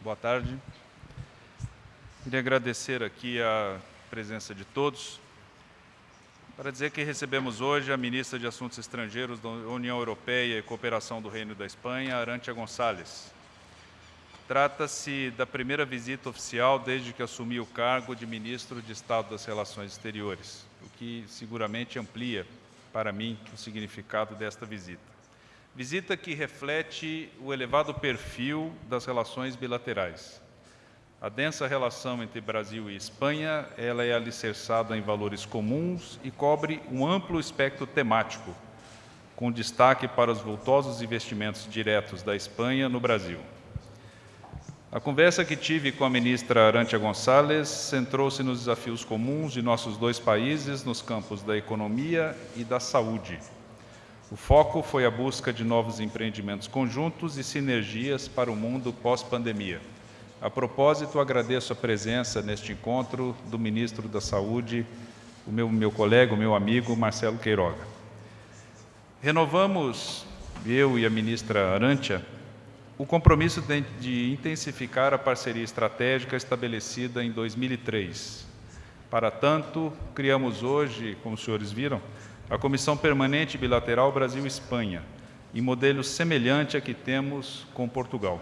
Boa tarde. Queria agradecer aqui a presença de todos para dizer que recebemos hoje a ministra de Assuntos Estrangeiros da União Europeia e Cooperação do Reino da Espanha, Arantia Gonçalves. Trata-se da primeira visita oficial desde que assumi o cargo de ministro de Estado das Relações Exteriores, o que seguramente amplia para mim o significado desta visita. Visita que reflete o elevado perfil das relações bilaterais. A densa relação entre Brasil e Espanha, ela é alicerçada em valores comuns e cobre um amplo espectro temático, com destaque para os vultosos investimentos diretos da Espanha no Brasil. A conversa que tive com a ministra Arantia Gonçalves centrou-se nos desafios comuns de nossos dois países nos campos da economia e da saúde o foco foi a busca de novos empreendimentos conjuntos e sinergias para o mundo pós-pandemia. A propósito, agradeço a presença neste encontro do Ministro da Saúde, o meu, meu colega, o meu amigo Marcelo Queiroga. Renovamos, eu e a ministra Arantia, o compromisso de, de intensificar a parceria estratégica estabelecida em 2003. Para tanto, criamos hoje, como os senhores viram, a Comissão Permanente Bilateral Brasil-Espanha, em modelo semelhante a que temos com Portugal.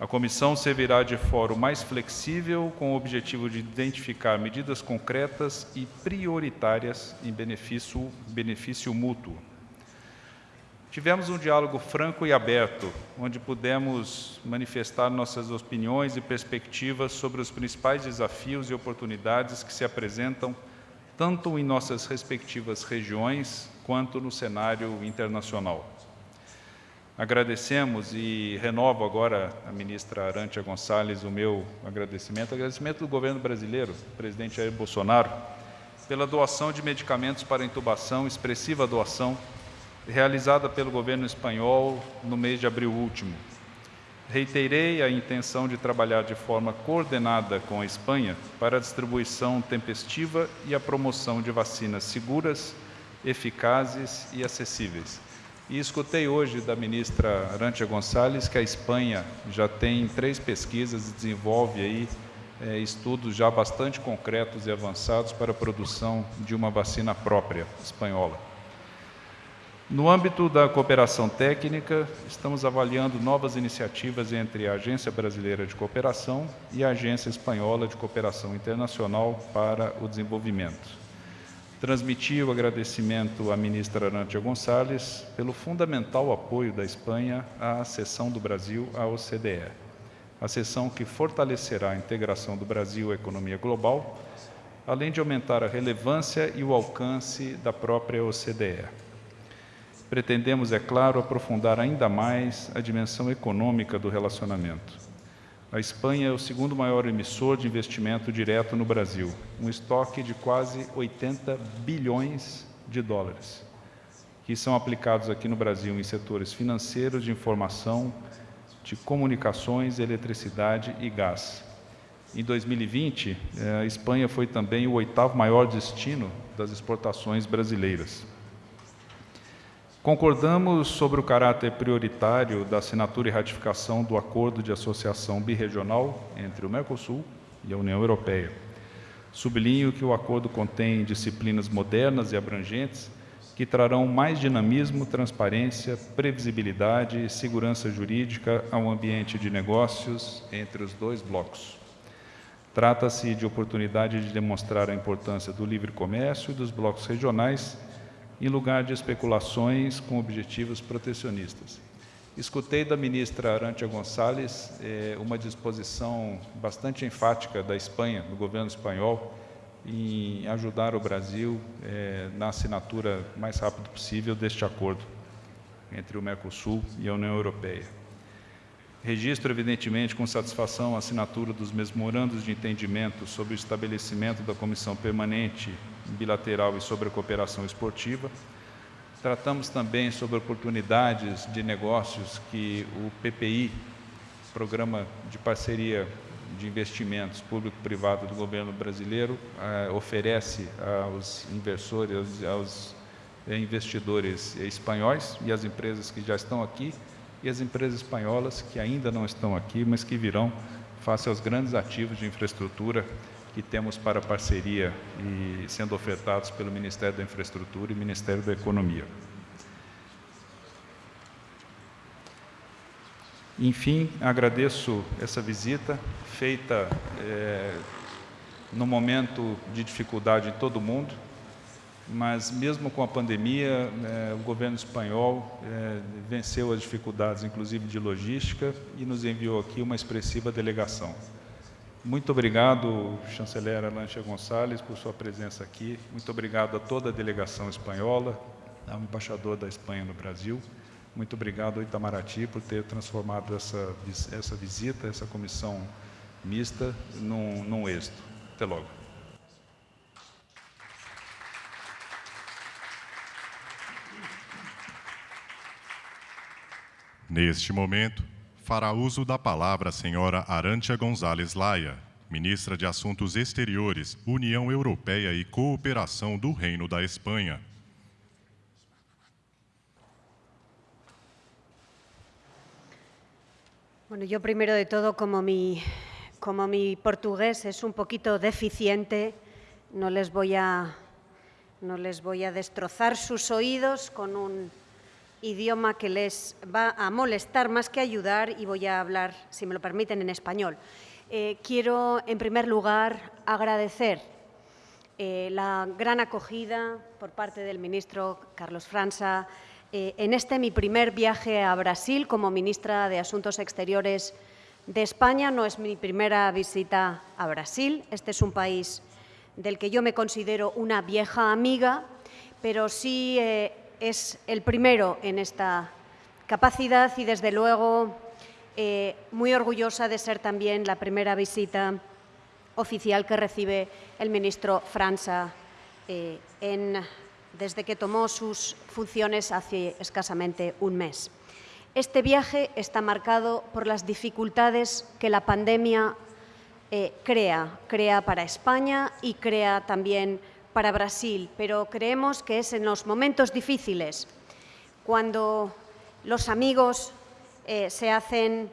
A comissão servirá de fórum mais flexível com o objetivo de identificar medidas concretas e prioritárias em benefício, benefício mútuo. Tivemos um diálogo franco e aberto, onde pudemos manifestar nossas opiniões e perspectivas sobre os principais desafios e oportunidades que se apresentam tanto em nossas respectivas regiões quanto no cenário internacional. Agradecemos e renovo agora a ministra Arantia Gonçalves o meu agradecimento, agradecimento do governo brasileiro, presidente Jair Bolsonaro, pela doação de medicamentos para intubação, expressiva doação, realizada pelo governo espanhol no mês de abril último. Reiterei a intenção de trabalhar de forma coordenada com a Espanha para a distribuição tempestiva e a promoção de vacinas seguras, eficazes e acessíveis. E escutei hoje da ministra Arantia Gonçalves que a Espanha já tem três pesquisas e desenvolve aí é, estudos já bastante concretos e avançados para a produção de uma vacina própria espanhola. No âmbito da cooperação técnica, estamos avaliando novas iniciativas entre a Agência Brasileira de Cooperação e a Agência Espanhola de Cooperação Internacional para o Desenvolvimento. Transmiti o agradecimento à ministra Arantia Gonçalves pelo fundamental apoio da Espanha à acessão do Brasil à OCDE, a sessão que fortalecerá a integração do Brasil à economia global, além de aumentar a relevância e o alcance da própria OCDE. Pretendemos, é claro, aprofundar ainda mais a dimensão econômica do relacionamento. A Espanha é o segundo maior emissor de investimento direto no Brasil, um estoque de quase 80 bilhões de dólares, que são aplicados aqui no Brasil em setores financeiros, de informação, de comunicações, eletricidade e gás. Em 2020, eh, a Espanha foi também o oitavo maior destino das exportações brasileiras. Concordamos sobre o caráter prioritário da assinatura e ratificação do Acordo de Associação Birregional entre o Mercosul e a União Europeia. Sublinho que o acordo contém disciplinas modernas e abrangentes que trarão mais dinamismo, transparência, previsibilidade e segurança jurídica ao ambiente de negócios entre os dois blocos. Trata-se de oportunidade de demonstrar a importância do livre comércio e dos blocos regionais em lugar de especulações com objetivos protecionistas. Escutei da ministra Arantia Gonçalves eh, uma disposição bastante enfática da Espanha, do governo espanhol, em ajudar o Brasil eh, na assinatura mais rápido possível deste acordo entre o Mercosul e a União Europeia. Registro, evidentemente, com satisfação a assinatura dos memorandos de entendimento sobre o estabelecimento da Comissão Permanente bilateral e sobre a cooperação esportiva. Tratamos também sobre oportunidades de negócios que o PPI, Programa de Parceria de Investimentos Público-Privado do Governo Brasileiro, eh, oferece aos inversores, aos investidores espanhóis e às empresas que já estão aqui, e as empresas espanholas que ainda não estão aqui, mas que virão face aos grandes ativos de infraestrutura que temos para parceria e sendo ofertados pelo Ministério da Infraestrutura e Ministério da Economia. Enfim, agradeço essa visita feita é, no momento de dificuldade em todo o mundo, mas mesmo com a pandemia, é, o governo espanhol é, venceu as dificuldades, inclusive de logística, e nos enviou aqui uma expressiva delegação. Muito obrigado, chanceler Alancha Gonçalves, por sua presença aqui. Muito obrigado a toda a delegação espanhola, ao embaixador da Espanha no Brasil. Muito obrigado ao Itamaraty por ter transformado essa, essa visita, essa comissão mista, num, num êxito. Até logo. Neste momento, fará uso da palavra a senhora Arantia Gonzalez Laia, ministra de Assuntos Exteriores, União Europeia e Cooperação do Reino da Espanha. Bueno, yo primero de todo, como mi, como mi portugués es un poquito deficiente, no les voy a, no les voy a destrozar sus oídos con un idioma que les va a molestar más que ayudar y voy a hablar, si me lo permiten, en español. Eh, quiero, en primer lugar, agradecer eh, la gran acogida por parte del ministro Carlos Franza eh, en este mi primer viaje a Brasil como ministra de Asuntos Exteriores de España. No es mi primera visita a Brasil. Este es un país del que yo me considero una vieja amiga, pero sí es el primero en esta capacidad y, desde luego, eh, muy orgullosa de ser también la primera visita oficial que recibe el ministro Franza eh, desde que tomó sus funciones hace escasamente un mes. Este viaje está marcado por las dificultades que la pandemia eh, crea, crea para España y crea también para Brasil, pero creemos que es en los momentos difíciles cuando los amigos eh, se hacen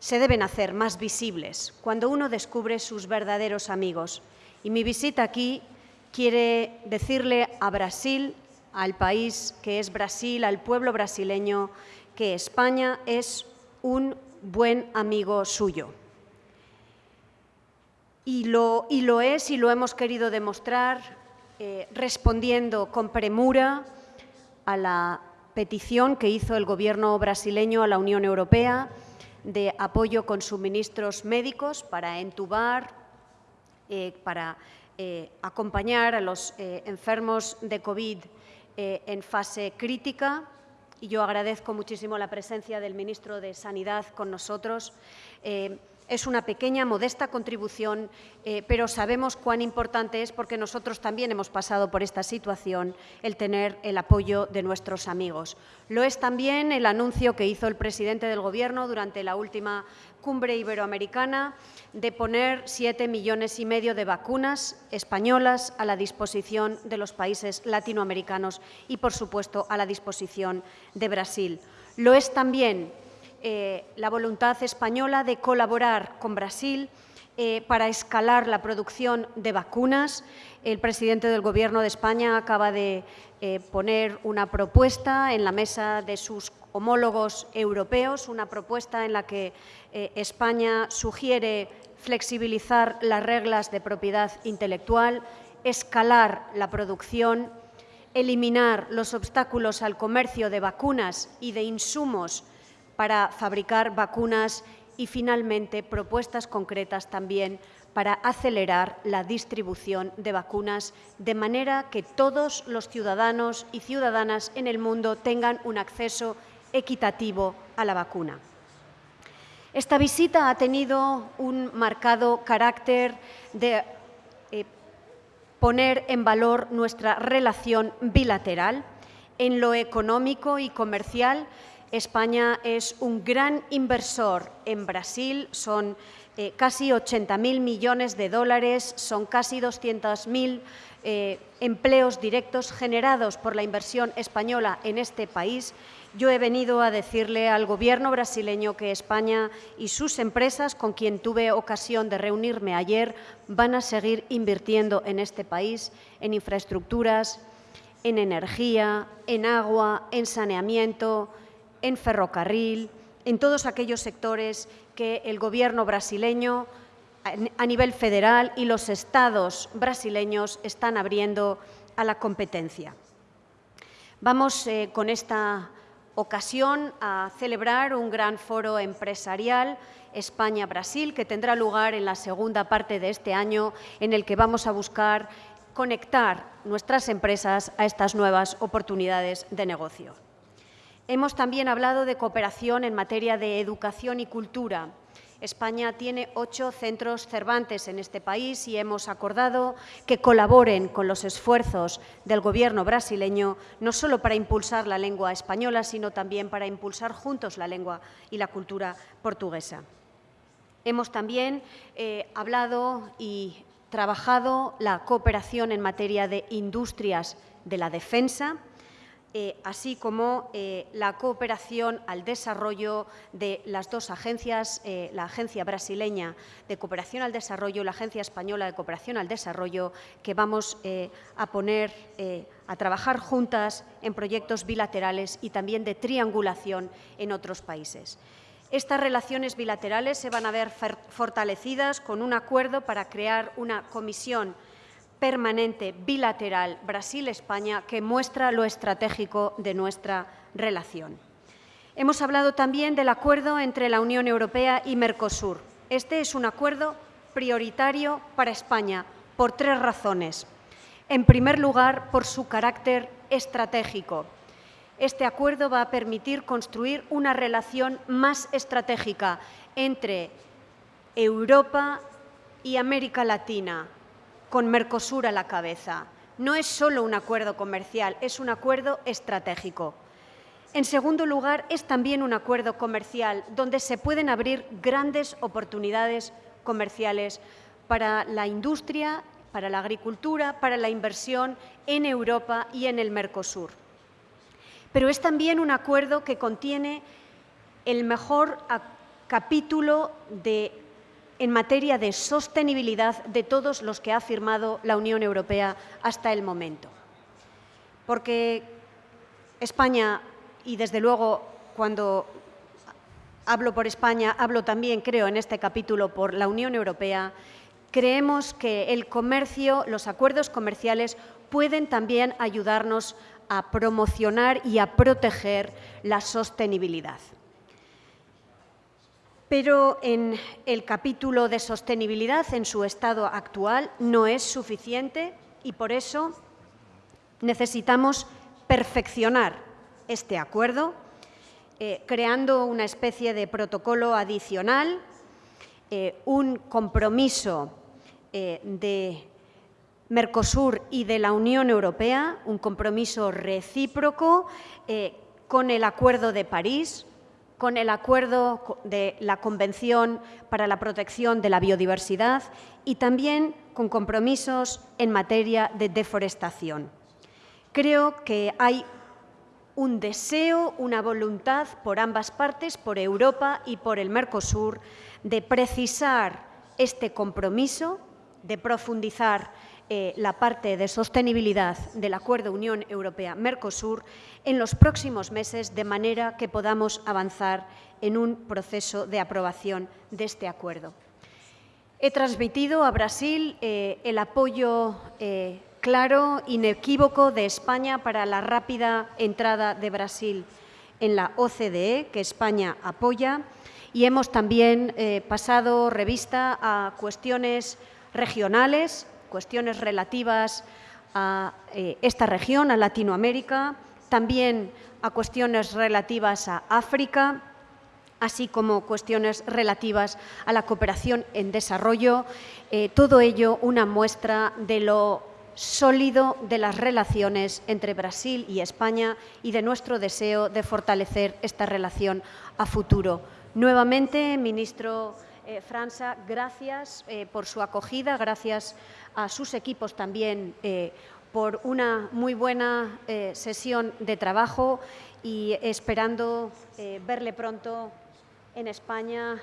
se deben hacer más visibles, cuando uno descubre sus verdaderos amigos. Y mi visita aquí quiere decirle a Brasil, al país que es Brasil, al pueblo brasileño, que España es un buen amigo suyo. Y lo, y lo es y lo hemos querido demostrar eh, respondiendo con premura a la petición que hizo el Gobierno brasileño a la Unión Europea de apoyo con suministros médicos para entubar, eh, para eh, acompañar a los enfermos de COVID en fase crítica. Y yo agradezco muchísimo la presencia del ministro de Sanidad con nosotros. Es una pequeña, modesta contribución, eh, pero sabemos cuán importante es porque nosotros también hemos pasado por esta situación el tener el apoyo de nuestros amigos. Lo es también el anuncio que hizo el presidente del Gobierno durante la última cumbre iberoamericana de poner siete millones y medio de vacunas españolas a la disposición de los países latinoamericanos y, por supuesto, a la disposición de Brasil. Lo es también eh, la voluntad española de colaborar con Brasil eh, para escalar la producción de vacunas. El presidente del Gobierno de España acaba de eh, poner una propuesta en la mesa de sus homólogos europeos, una propuesta en la que España sugiere flexibilizar las reglas de propiedad intelectual, escalar la producción, eliminar los obstáculos al comercio de vacunas y de insumos para fabricar vacunas y, finalmente, propuestas concretas también para acelerar la distribución de vacunas de manera que todos los ciudadanos y ciudadanas en el mundo tengan un acceso equitativo a la vacuna. Esta visita ha tenido un marcado carácter de eh, poner en valor nuestra relación bilateral en lo económico y comercial España es un gran inversor en Brasil, son eh, casi 80.000 millones de dólares, son casi 200.000 eh, empleos directos generados por la inversión española en este país. Yo he venido a decirle al Gobierno brasileño que España y sus empresas, con quien tuve ocasión de reunirme ayer, van a seguir invirtiendo en este país, en infraestructuras, en energía, en agua, en saneamiento, en ferrocarril, en todos aquellos sectores que el Gobierno brasileño a nivel federal y los estados brasileños están abriendo a la competencia. Vamos eh, con esta ocasión a celebrar un gran foro empresarial España-Brasil que tendrá lugar en la segunda parte de este año en el que vamos a buscar conectar nuestras empresas a estas nuevas oportunidades de negocio. Hemos también hablado de cooperación en materia de educación y cultura. España tiene ocho centros Cervantes en este país y hemos acordado que colaboren con los esfuerzos del Gobierno brasileño, no solo para impulsar la lengua española, sino también para impulsar juntos la lengua y la cultura portuguesa. Hemos también eh, hablado y trabajado la cooperación en materia de industrias de la defensa, eh, así como eh, la cooperación al desarrollo de las dos agencias, eh, la Agencia Brasileña de Cooperación al Desarrollo y la Agencia Española de Cooperación al Desarrollo, que vamos a poner a trabajar juntas en proyectos bilaterales y también de triangulación en otros países. Estas relaciones bilaterales se van a ver fortalecidas con un acuerdo para crear una comisión permanente bilateral Brasil-España que muestra lo estratégico de nuestra relación. Hemos hablado también del acuerdo entre la Unión Europea y Mercosur. Este es un acuerdo prioritario para España por tres razones. En primer lugar, por su carácter estratégico. Este acuerdo va a permitir construir una relación más estratégica entre Europa y América Latina, con Mercosur a la cabeza. No es solo un acuerdo comercial, es un acuerdo estratégico. En segundo lugar, es también un acuerdo comercial donde se pueden abrir grandes oportunidades comerciales para la industria, para la agricultura, para la inversión en Europa y en el Mercosur. Pero es también un acuerdo que contiene el mejor capítulo de en materia de sostenibilidad de todos los que ha firmado la Unión Europea hasta el momento. Porque España, y desde luego cuando hablo por España, hablo también, creo, en este capítulo por la Unión Europea, creemos que el comercio, los acuerdos comerciales pueden también ayudarnos a promocionar y a proteger la sostenibilidad. Pero en el capítulo de sostenibilidad, en su estado actual, no es suficiente y por eso necesitamos perfeccionar este acuerdo, eh, creando una especie de protocolo adicional, eh, un compromiso eh, de Mercosur y de la Unión Europea, un compromiso recíproco con el Acuerdo de París, con el acuerdo de la Convención para la Protección de la Biodiversidad y también con compromisos en materia de deforestación. Creo que hay un deseo, una voluntad por ambas partes, por Europa y por el Mercosur, de precisar este compromiso, de profundizar eh, la parte de sostenibilidad del Acuerdo Unión Europea-Mercosur en los próximos meses, de manera que podamos avanzar en un proceso de aprobación de este acuerdo. He transmitido a Brasil eh, el apoyo eh, claro, inequívoco de España para la rápida entrada de Brasil en la OCDE, que España apoya, y hemos también pasado revista a cuestiones regionales cuestiones relativas a eh, esta región, a Latinoamérica, también a cuestiones relativas a África, así como cuestiones relativas a la cooperación en desarrollo. Eh, todo ello una muestra de lo sólido de las relaciones entre Brasil y España y de nuestro deseo de fortalecer esta relación a futuro. Nuevamente, ministro eh, Franza, gracias por su acogida, gracias a sus equipos también eh, por una muy buena eh, sesión de trabajo y esperando eh, verle pronto en España,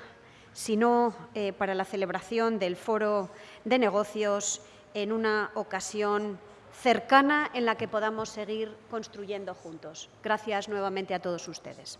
si no eh, para la celebración del foro de negocios en una ocasión cercana en la que podamos seguir construyendo juntos. Gracias nuevamente a todos ustedes.